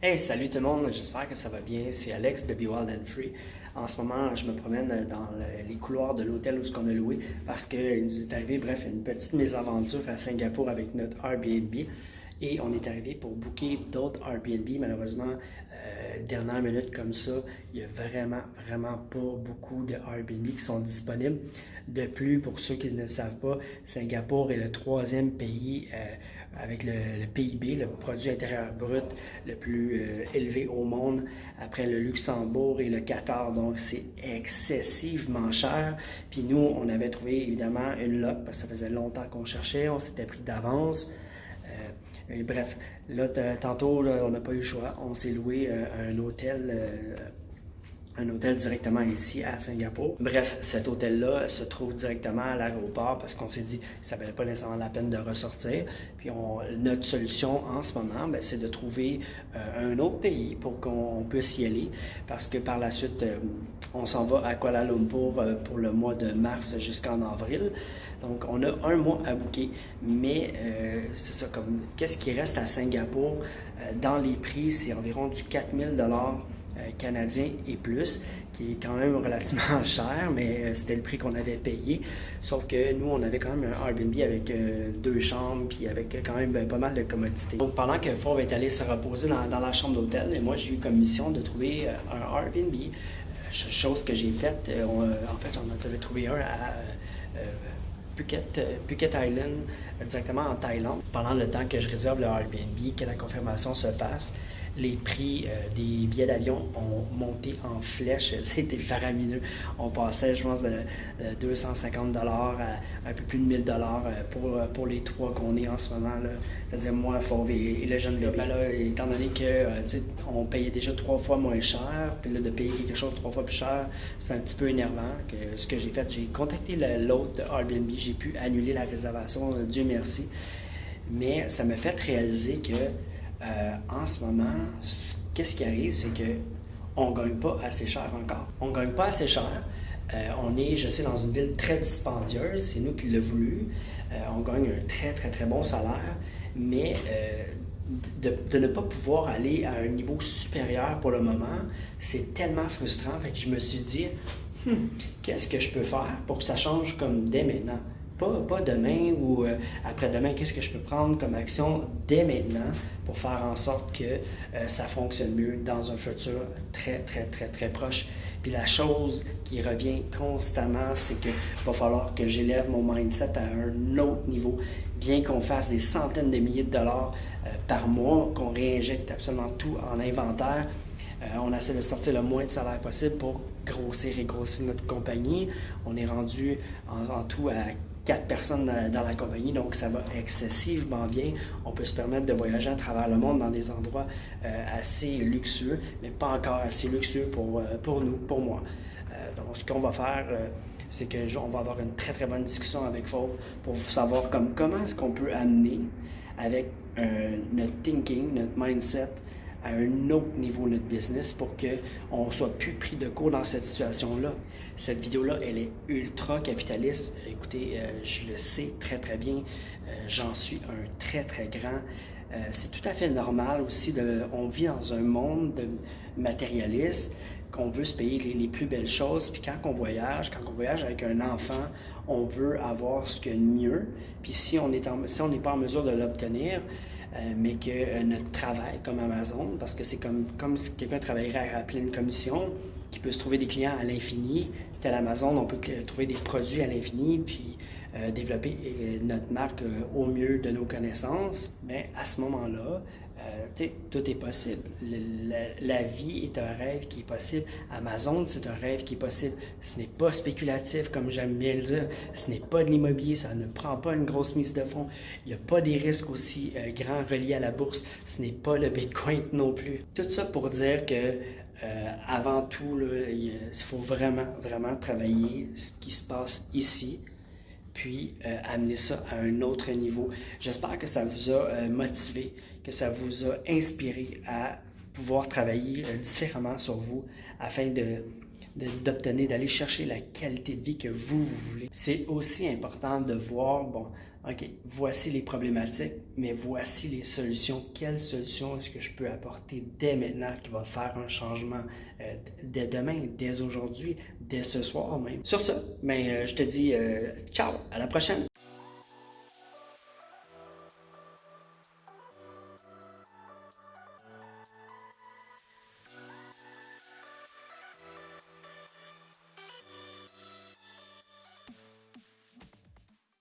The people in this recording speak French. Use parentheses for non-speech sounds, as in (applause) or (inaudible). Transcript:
Hey, salut tout le monde, j'espère que ça va bien. C'est Alex de Be Wild and Free. En ce moment, je me promène dans les couloirs de l'hôtel où ce qu'on a loué parce qu'il nous est arrivé, bref, une petite mésaventure à Singapour avec notre Airbnb. Et on est arrivé pour booker d'autres Airbnb. Malheureusement, euh, dernière minute comme ça, il n'y a vraiment, vraiment pas beaucoup de Airbnb qui sont disponibles. De plus, pour ceux qui ne le savent pas, Singapour est le troisième pays euh, avec le, PIB, le produit intérieur brut le plus euh, élevé au monde, après le Luxembourg et le Qatar. Donc, c'est excessivement cher. Puis nous, on avait trouvé évidemment une loc parce que ça faisait longtemps qu'on cherchait, on s'était pris d'avance. Euh, bref, là, tantôt, on n'a pas eu le choix. On s'est loué un hôtel un hôtel directement ici à Singapour. Bref, cet hôtel-là se trouve directement à l'aéroport parce qu'on s'est dit que ça valait pas nécessairement la peine de ressortir. Puis notre solution en ce moment, ben, c'est de trouver euh, un autre pays pour qu'on puisse y aller parce que par la suite, euh, on s'en va à Kuala Lumpur euh, pour le mois de mars jusqu'en avril. Donc, on a un mois à bouquer, mais c'est ça, comme qu'est-ce qui reste à Singapour dans les prix, c'est environ du 4000 dollars euh, canadien et plus, qui est quand même relativement (laughs) cher, mais euh, c'était le prix qu'on avait payé. Sauf que nous, on avait quand même un Airbnb avec euh, deux chambres, puis avec quand même ben, pas mal de commodités. Donc pendant que Fauve est allé se reposer dans, la chambre d'hôtel, et moi j'ai eu comme mission de trouver un Airbnb, chose que j'ai faite. en fait, on en avait trouvé un à Phuket, Phuket Island, directement en Thaïlande. Pendant le temps que je réserve le Airbnb, que la confirmation se fasse, les prix euh, des billets d'avion ont monté en flèche. (laughs) C'était faramineux. On passait, je pense, de 250 dollars à un peu plus de 1000 dollars euh, pour, euh, pour les trois qu'on est en ce moment. C'est-à-dire moi, Fauve et, le jeune bébé. Là, étant donné qu'on payait déjà trois fois moins cher, puis là, de payer quelque chose trois fois plus cher, c'est un petit peu énervant. Que, ce que j'ai fait, j'ai contacté l'autre Airbnb, j'ai pu annuler la réservation, Dieu merci. Mais ça m'a fait réaliser que euh, en ce moment, qu'est-ce qui arrive, c'est que on gagne pas assez cher encore. On gagne pas assez cher. Euh, on est, je sais, dans une ville très dispendieuse, c'est nous qui l'avons voulu. Euh, on gagne un très, très, très bon salaire, mais de, ne pas pouvoir aller à un niveau supérieur pour le moment, c'est tellement frustrant. Fait que je me suis dit, hmm, qu'est-ce que je peux faire pour que ça change comme dès maintenant? Pas, demain ou euh, après-demain, qu'est-ce que je peux prendre comme action dès maintenant pour faire en sorte que euh, ça fonctionne mieux dans un futur très, très, très, très proche? Puis la chose qui revient constamment, c'est qu'il va falloir que j'élève mon mindset à un autre niveau, bien qu'on fasse des centaines de milliers de dollars euh, par mois, qu'on réinjecte absolument tout en inventaire. on essaie de sortir le moins de salaire possible pour grossir et grossir notre compagnie. On est rendu en, en tout à quatre personnes dans, la compagnie, donc ça va excessivement bien. On peut se permettre de voyager à travers le monde dans des endroits euh, assez luxueux, mais pas encore assez luxueux pour, euh, pour nous, pour moi. Euh, donc, ce qu'on va faire, c'est qu'on va avoir une très très bonne discussion avec Fauve pour savoir comme, comment est-ce qu'on peut amener avec notre thinking, notre mindset, à un autre niveau notre business pour qu'on ne soit plus pris de court dans cette situation-là. Cette vidéo-là, elle est ultra capitaliste. Écoutez, euh, je le sais très très bien. Euh, j'en suis un très très grand. Euh, c'est tout à fait normal aussi. On vit dans un monde de matérialiste qu'on veut se payer les, plus belles choses. Puis quand on voyage, quand on voyage avec un enfant, on veut avoir ce qu'il y a de mieux. Puis si on n'est pas en mesure de l'obtenir, mais que euh, notre travail comme Amazon, parce que c'est comme, comme si quelqu'un travaillerait à, pleine commission, qui peut se trouver des clients à l'infini, tel Amazon, on peut trouver des produits à l'infini, puis euh, développer notre marque au mieux de nos connaissances, mais à ce moment-là, euh, tout est possible. La, vie est un rêve qui est possible. Amazon, c'est un rêve qui est possible. Ce n'est pas spéculatif, comme j'aime bien le dire. Ce n'est pas de l'immobilier. Ça ne prend pas une grosse mise de fonds. Il n'y a pas des risques aussi euh, grands reliés à la bourse. Ce n'est pas le Bitcoin (laughs) non plus. Tout ça pour dire que euh, avant tout, il faut vraiment, vraiment travailler ce qui se passe ici, puis amener ça à un autre niveau. J'espère que ça vous a motivé que ça vous a inspiré à pouvoir travailler euh, différemment sur vous afin de, d'obtenir, d'aller chercher la qualité de vie que vous, voulez. C'est aussi important de voir, bon, OK, voici les problématiques, mais voici les solutions. Quelles solutions est-ce que je peux apporter dès maintenant qui va faire un changement euh, dès demain, dès aujourd'hui, dès ce soir même? Sur ce, ben, euh, je te dis euh, ciao, à la prochaine!